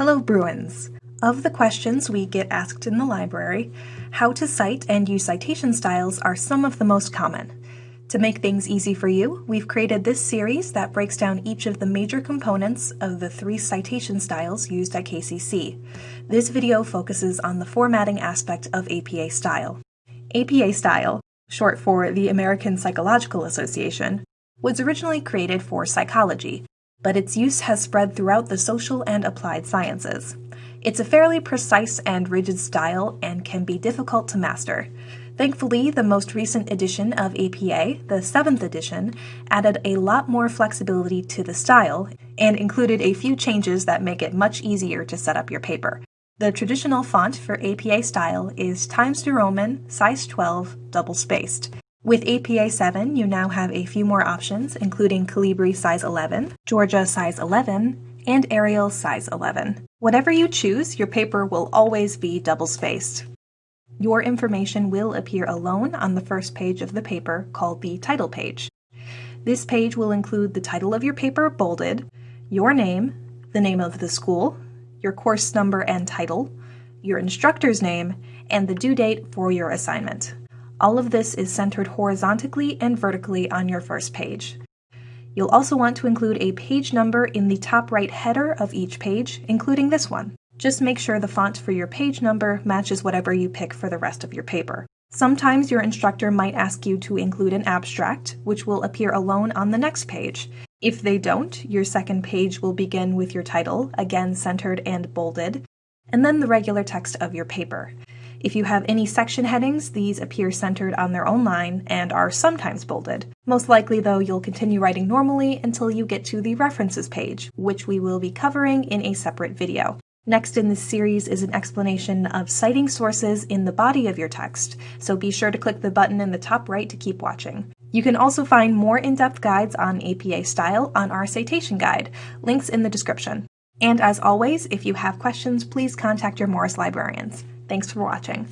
Hello, Bruins! Of the questions we get asked in the library, how to cite and use citation styles are some of the most common. To make things easy for you, we've created this series that breaks down each of the major components of the three citation styles used at KCC. This video focuses on the formatting aspect of APA style. APA style, short for the American Psychological Association, was originally created for psychology, but its use has spread throughout the social and applied sciences. It's a fairly precise and rigid style and can be difficult to master. Thankfully, the most recent edition of APA, the 7th edition, added a lot more flexibility to the style and included a few changes that make it much easier to set up your paper. The traditional font for APA style is Times New Roman, size 12, double spaced. With APA 7, you now have a few more options, including Calibri size 11, Georgia size 11, and Arial size 11. Whatever you choose, your paper will always be double-spaced. Your information will appear alone on the first page of the paper, called the title page. This page will include the title of your paper bolded, your name, the name of the school, your course number and title, your instructor's name, and the due date for your assignment. All of this is centered horizontally and vertically on your first page. You'll also want to include a page number in the top right header of each page, including this one. Just make sure the font for your page number matches whatever you pick for the rest of your paper. Sometimes your instructor might ask you to include an abstract, which will appear alone on the next page. If they don't, your second page will begin with your title, again centered and bolded, and then the regular text of your paper. If you have any section headings, these appear centered on their own line and are sometimes bolded. Most likely, though, you'll continue writing normally until you get to the references page, which we will be covering in a separate video. Next in this series is an explanation of citing sources in the body of your text, so be sure to click the button in the top right to keep watching. You can also find more in-depth guides on APA style on our citation guide, links in the description. And as always, if you have questions, please contact your Morris librarians. Thanks for watching.